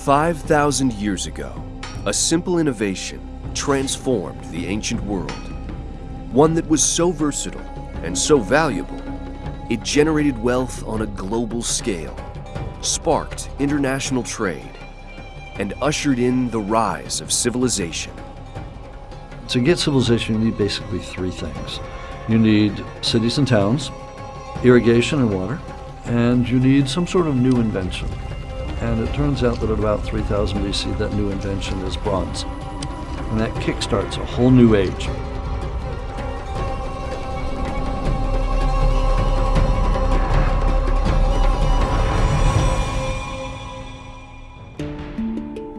5,000 years ago, a simple innovation transformed the ancient world. One that was so versatile and so valuable, it generated wealth on a global scale, sparked international trade, and ushered in the rise of civilization. To get civilization, you need basically three things. You need cities and towns, irrigation and water, and you need some sort of new invention. And it turns out that at about 3000 BC, that new invention is bronze. And that kickstarts a whole new age.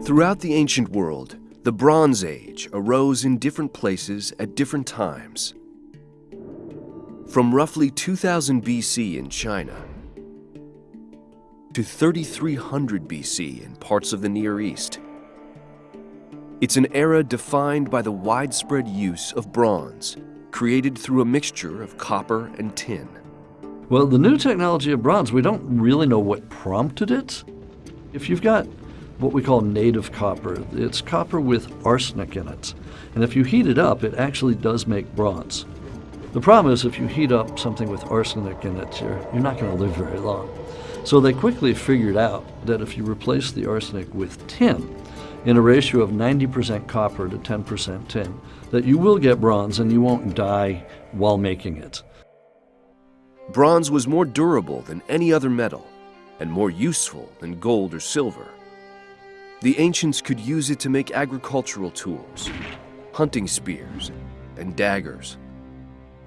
Throughout the ancient world, the Bronze Age arose in different places at different times. From roughly 2000 BC in China to 3300 BC in parts of the Near East. It's an era defined by the widespread use of bronze, created through a mixture of copper and tin. Well, the new technology of bronze, we don't really know what prompted it. If you've got what we call native copper, it's copper with arsenic in it. And if you heat it up, it actually does make bronze. The problem is if you heat up something with arsenic in it, you're, you're not going to live very long. So they quickly figured out that if you replace the arsenic with tin, in a ratio of 90% copper to 10% tin, that you will get bronze and you won't die while making it. Bronze was more durable than any other metal and more useful than gold or silver. The ancients could use it to make agricultural tools, hunting spears, and daggers.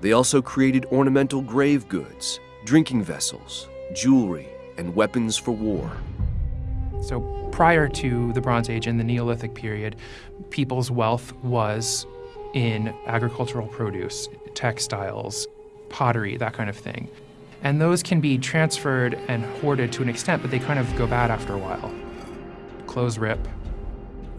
They also created ornamental grave goods, drinking vessels, jewelry, and weapons for war. So prior to the Bronze Age and the Neolithic period, people's wealth was in agricultural produce, textiles, pottery, that kind of thing. And those can be transferred and hoarded to an extent, but they kind of go bad after a while. Clothes rip,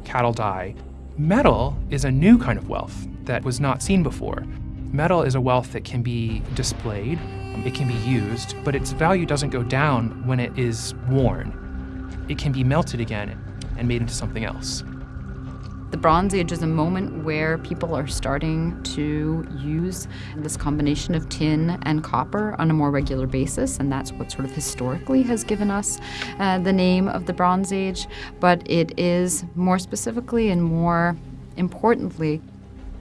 cattle die. Metal is a new kind of wealth that was not seen before. Metal is a wealth that can be displayed, it can be used, but its value doesn't go down when it is worn. It can be melted again and made into something else. The Bronze Age is a moment where people are starting to use this combination of tin and copper on a more regular basis, and that's what sort of historically has given us uh, the name of the Bronze Age. But it is more specifically and more importantly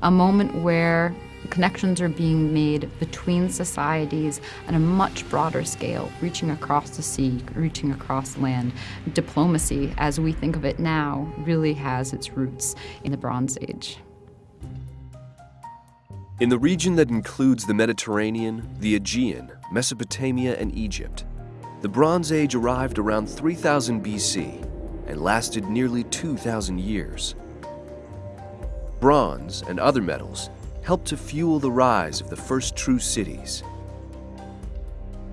a moment where Connections are being made between societies on a much broader scale, reaching across the sea, reaching across land. Diplomacy, as we think of it now, really has its roots in the Bronze Age. In the region that includes the Mediterranean, the Aegean, Mesopotamia, and Egypt, the Bronze Age arrived around 3000 BC and lasted nearly 2,000 years. Bronze and other metals helped to fuel the rise of the first true cities.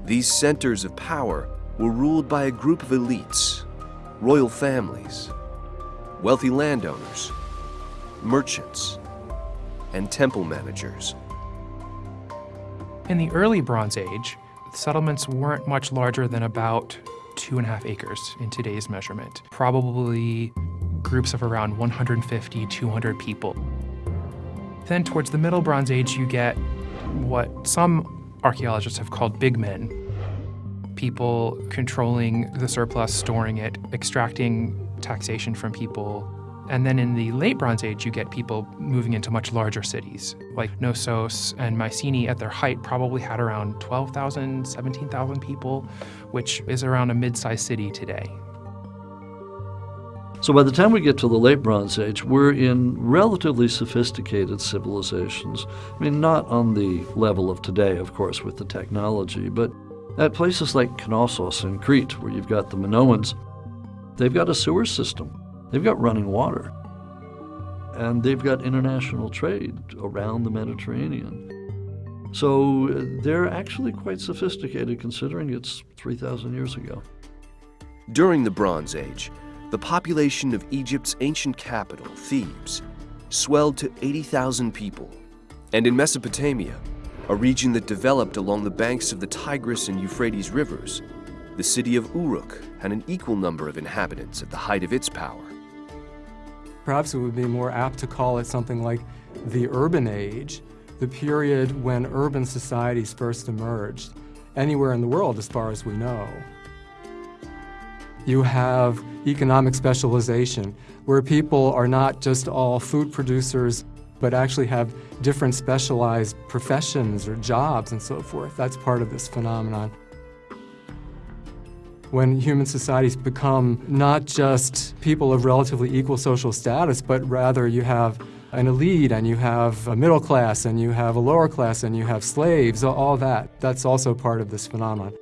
These centers of power were ruled by a group of elites, royal families, wealthy landowners, merchants, and temple managers. In the early Bronze Age, settlements weren't much larger than about two and a half acres in today's measurement. Probably groups of around 150, 200 people. Then towards the Middle Bronze Age, you get what some archaeologists have called big men. People controlling the surplus, storing it, extracting taxation from people. And then in the late Bronze Age, you get people moving into much larger cities, like Knossos and Mycenae at their height probably had around 12,000, 17,000 people, which is around a mid-sized city today. So by the time we get to the late Bronze Age, we're in relatively sophisticated civilizations. I mean, not on the level of today, of course, with the technology, but at places like Knossos in Crete, where you've got the Minoans, they've got a sewer system. They've got running water. And they've got international trade around the Mediterranean. So uh, they're actually quite sophisticated considering it's 3,000 years ago. During the Bronze Age, the population of Egypt's ancient capital, Thebes, swelled to 80,000 people. And in Mesopotamia, a region that developed along the banks of the Tigris and Euphrates rivers, the city of Uruk had an equal number of inhabitants at the height of its power. Perhaps it would be more apt to call it something like the urban age, the period when urban societies first emerged, anywhere in the world as far as we know. You have economic specialization, where people are not just all food producers, but actually have different specialized professions or jobs and so forth. That's part of this phenomenon. When human societies become not just people of relatively equal social status, but rather you have an elite and you have a middle class and you have a lower class and you have slaves, all that. That's also part of this phenomenon.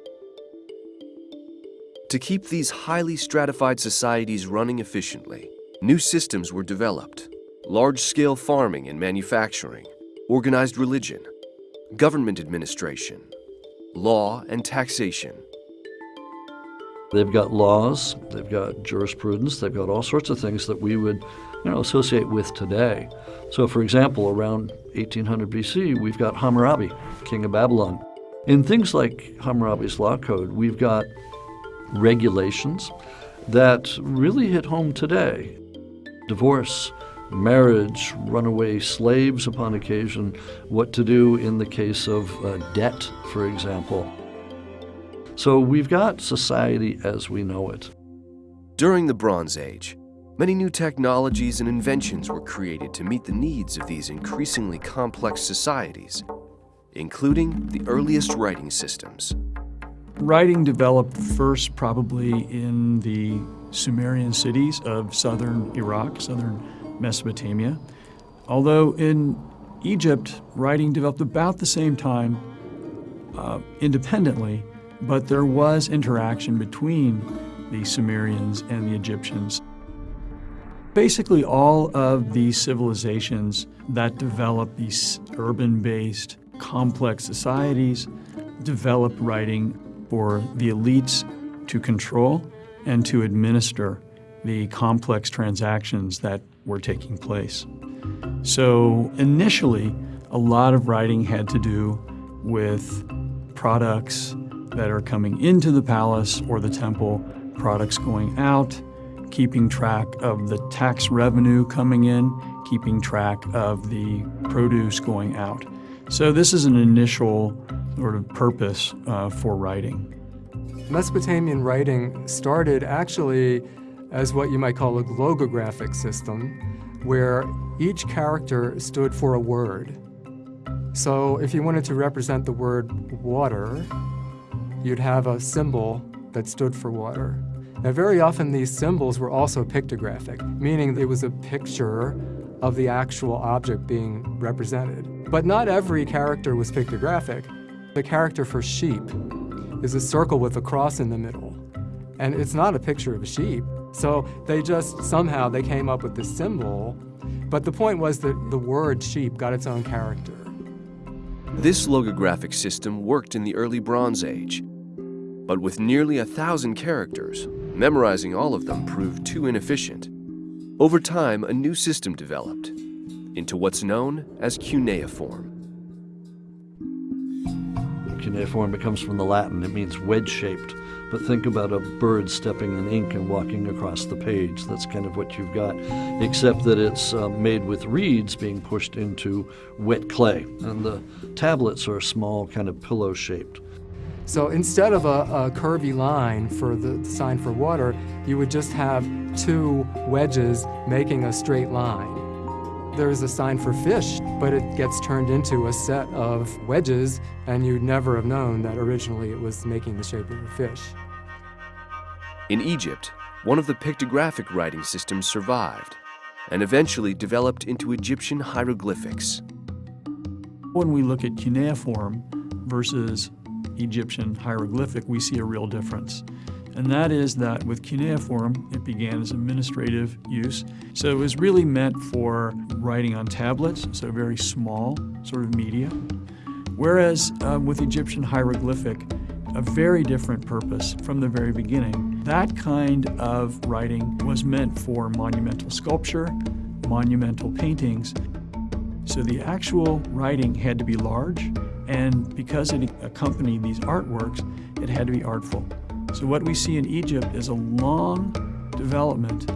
To keep these highly stratified societies running efficiently, new systems were developed. Large-scale farming and manufacturing, organized religion, government administration, law and taxation. They've got laws, they've got jurisprudence, they've got all sorts of things that we would you know, associate with today. So for example, around 1800 BC, we've got Hammurabi, king of Babylon. In things like Hammurabi's law code, we've got regulations that really hit home today. Divorce, marriage, runaway slaves upon occasion, what to do in the case of uh, debt, for example. So we've got society as we know it. During the Bronze Age, many new technologies and inventions were created to meet the needs of these increasingly complex societies, including the earliest writing systems. Writing developed first probably in the Sumerian cities of southern Iraq, southern Mesopotamia. Although in Egypt, writing developed about the same time uh, independently, but there was interaction between the Sumerians and the Egyptians. Basically, all of these civilizations that developed these urban-based, complex societies developed writing for the elites to control and to administer the complex transactions that were taking place. So initially, a lot of writing had to do with products that are coming into the palace or the temple, products going out, keeping track of the tax revenue coming in, keeping track of the produce going out. So this is an initial sort of purpose uh, for writing. Mesopotamian writing started actually as what you might call a logographic system, where each character stood for a word. So if you wanted to represent the word water, you'd have a symbol that stood for water. Now very often these symbols were also pictographic, meaning it was a picture of the actual object being represented. But not every character was pictographic. The character for sheep is a circle with a cross in the middle. And it's not a picture of a sheep. So they just, somehow they came up with this symbol. But the point was that the word sheep got its own character. This logographic system worked in the early Bronze Age. But with nearly a thousand characters, memorizing all of them proved too inefficient. Over time, a new system developed into what's known as cuneiform. Cuneiform, it comes from the Latin. It means wedge-shaped. But think about a bird stepping in ink and walking across the page. That's kind of what you've got, except that it's uh, made with reeds being pushed into wet clay. And the tablets are small, kind of pillow-shaped. So instead of a, a, curvy line for the sign for water, you would just have two wedges making a straight line. There's a sign for fish, but it gets turned into a set of wedges, and you'd never have known that originally it was making the shape of a fish. In Egypt, one of the pictographic writing systems survived and eventually developed into Egyptian hieroglyphics. When we look at cuneiform versus Egyptian hieroglyphic, we see a real difference. And that is that with cuneiform, it began as administrative use. So it was really meant for writing on tablets, so very small sort of media. Whereas uh, with Egyptian hieroglyphic, a very different purpose from the very beginning. That kind of writing was meant for monumental sculpture, monumental paintings. So the actual writing had to be large, and because it accompanied these artworks, it had to be artful. So what we see in Egypt is a long development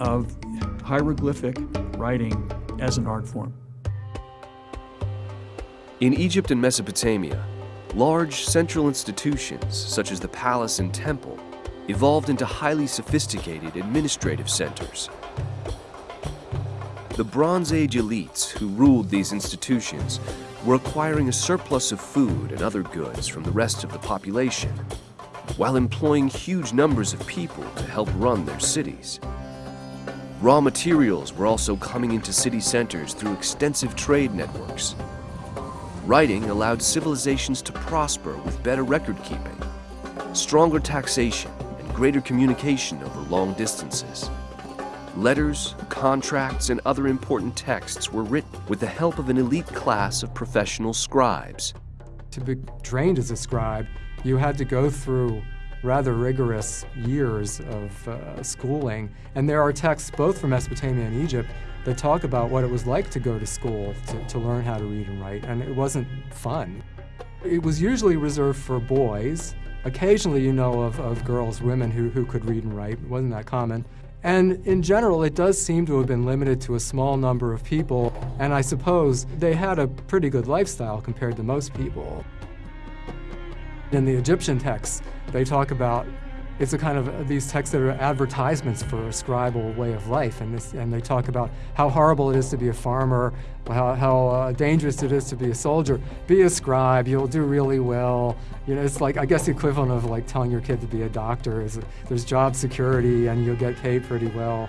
of hieroglyphic writing as an art form. In Egypt and Mesopotamia, large central institutions such as the palace and temple evolved into highly sophisticated administrative centers. The Bronze Age elites who ruled these institutions were acquiring a surplus of food and other goods from the rest of the population, while employing huge numbers of people to help run their cities. Raw materials were also coming into city centers through extensive trade networks. Writing allowed civilizations to prosper with better record keeping, stronger taxation, and greater communication over long distances. Letters, contracts, and other important texts were written with the help of an elite class of professional scribes. To be trained as a scribe, you had to go through rather rigorous years of uh, schooling. And there are texts both from Mesopotamia and Egypt that talk about what it was like to go to school to, to learn how to read and write, and it wasn't fun. It was usually reserved for boys. Occasionally, you know of, of girls, women who, who could read and write. It wasn't that common. And in general, it does seem to have been limited to a small number of people, and I suppose they had a pretty good lifestyle compared to most people. In the Egyptian texts, they talk about it's a kind of these texts that are advertisements for a scribal way of life, and, this, and they talk about how horrible it is to be a farmer, how, how uh, dangerous it is to be a soldier. Be a scribe, you'll do really well. You know, it's like I guess the equivalent of like telling your kid to be a doctor is there's job security and you'll get paid pretty well.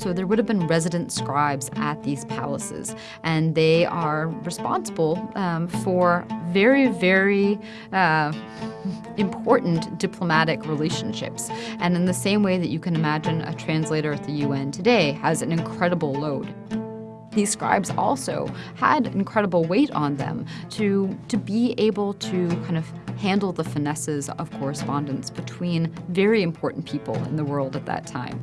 So there would have been resident scribes at these palaces, and they are responsible um, for very, very uh, important diplomatic relationships. And in the same way that you can imagine a translator at the UN today has an incredible load. These scribes also had incredible weight on them to, to be able to kind of handle the finesses of correspondence between very important people in the world at that time.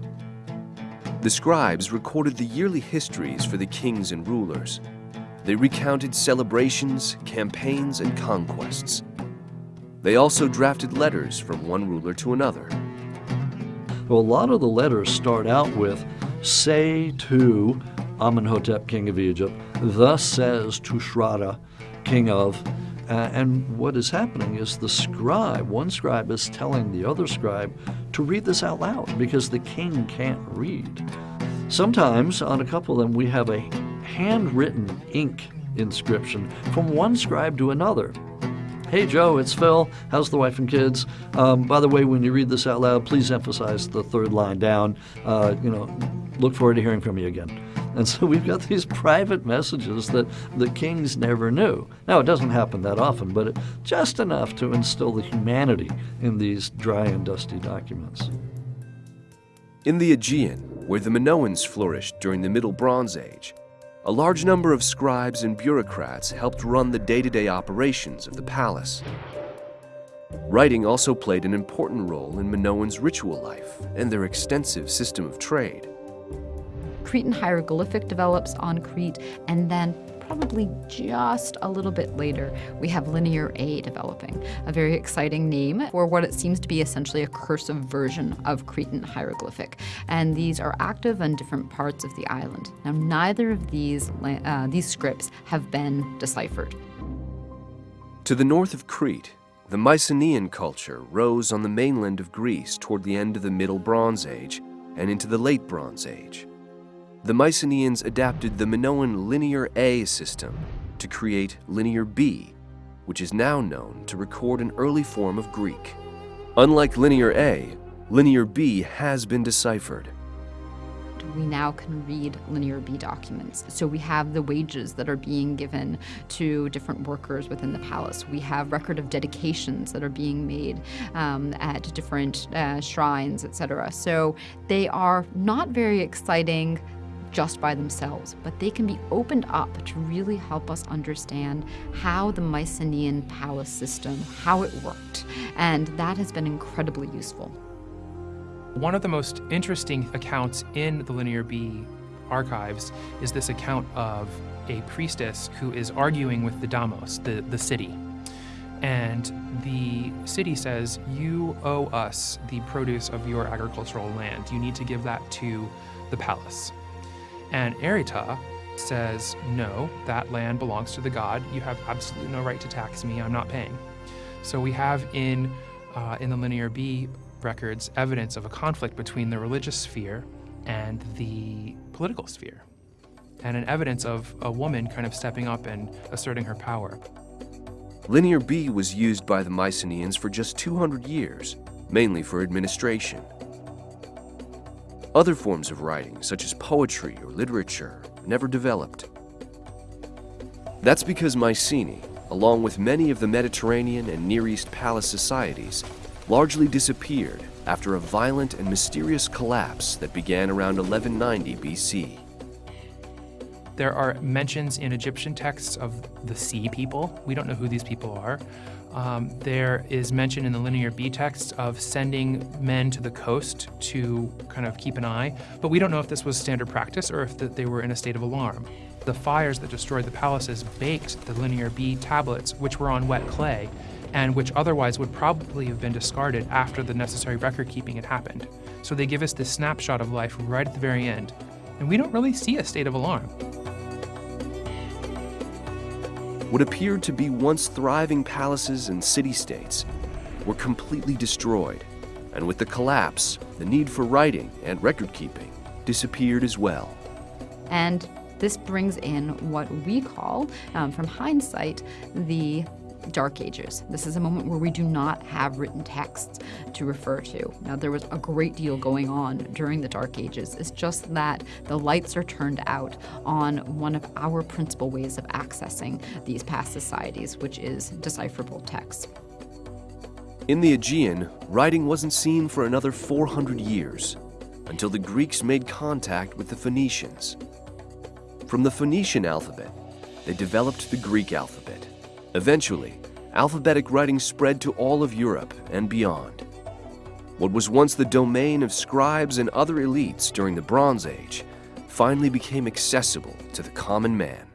The scribes recorded the yearly histories for the kings and rulers. They recounted celebrations, campaigns, and conquests. They also drafted letters from one ruler to another. Well, a lot of the letters start out with, say to Amenhotep, king of Egypt, thus says Tushratta, king of, uh, and what is happening is the scribe, one scribe is telling the other scribe to read this out loud because the king can't read. Sometimes, on a couple of them, we have a handwritten ink inscription from one scribe to another. Hey Joe, it's Phil. How's the wife and kids? Um, by the way, when you read this out loud, please emphasize the third line down. Uh, you know, look forward to hearing from you again. And so we've got these private messages that the kings never knew. Now, it doesn't happen that often, but just enough to instill the humanity in these dry and dusty documents. In the Aegean, where the Minoans flourished during the Middle Bronze Age, a large number of scribes and bureaucrats helped run the day-to-day operations of the palace. Writing also played an important role in Minoans' ritual life and their extensive system of trade. Cretan hieroglyphic develops on Crete, and then probably just a little bit later, we have Linear A developing, a very exciting name for what it seems to be essentially a cursive version of Cretan hieroglyphic. And these are active on different parts of the island. Now, neither of these, uh, these scripts have been deciphered. To the north of Crete, the Mycenaean culture rose on the mainland of Greece toward the end of the Middle Bronze Age and into the Late Bronze Age the Mycenaeans adapted the Minoan Linear A system to create Linear B, which is now known to record an early form of Greek. Unlike Linear A, Linear B has been deciphered. We now can read Linear B documents. So we have the wages that are being given to different workers within the palace. We have record of dedications that are being made um, at different uh, shrines, etc. So they are not very exciting just by themselves, but they can be opened up to really help us understand how the Mycenaean palace system, how it worked, and that has been incredibly useful. One of the most interesting accounts in the Linear B archives is this account of a priestess who is arguing with the Damos, the, the city. and the city says, You owe us the produce of your agricultural land. You need to give that to the palace. And Erita says, No, that land belongs to the god. You have absolutely no right to tax me. I'm not paying. So we have in, uh, in the Linear B records evidence of a conflict between the religious sphere and the political sphere, and an evidence of a woman kind of stepping up and asserting her power. Linear B was used by the Mycenaeans for just 200 years, mainly for administration. Other forms of writing, such as poetry or literature, never developed. That's because Mycenae, along with many of the Mediterranean and Near East palace societies, largely disappeared after a violent and mysterious collapse that began around 1190 BC. There are mentions in Egyptian texts of the sea people. We don't know who these people are. Um, there is mention in the Linear B text of sending men to the coast to kind of keep an eye, but we don't know if this was standard practice or if the, they were in a state of alarm. The fires that destroyed the palaces baked the Linear B tablets, which were on wet clay, and which otherwise would probably have been discarded after the necessary record keeping had happened. So they give us this snapshot of life right at the very end, and we don't really see a state of alarm. What appeared to be once thriving palaces and city-states were completely destroyed, and with the collapse, the need for writing and record-keeping disappeared as well. And this brings in what we call, um, from hindsight, the Dark Ages. This is a moment where we do not have written texts to refer to. Now, there was a great deal going on during the Dark Ages. It's just that the lights are turned out on one of our principal ways of accessing these past societies, which is decipherable text. In the Aegean, writing wasn't seen for another 400 years, until the Greeks made contact with the Phoenicians. From the Phoenician alphabet, they developed the Greek alphabet. Eventually, alphabetic writing spread to all of Europe and beyond. What was once the domain of scribes and other elites during the Bronze Age finally became accessible to the common man.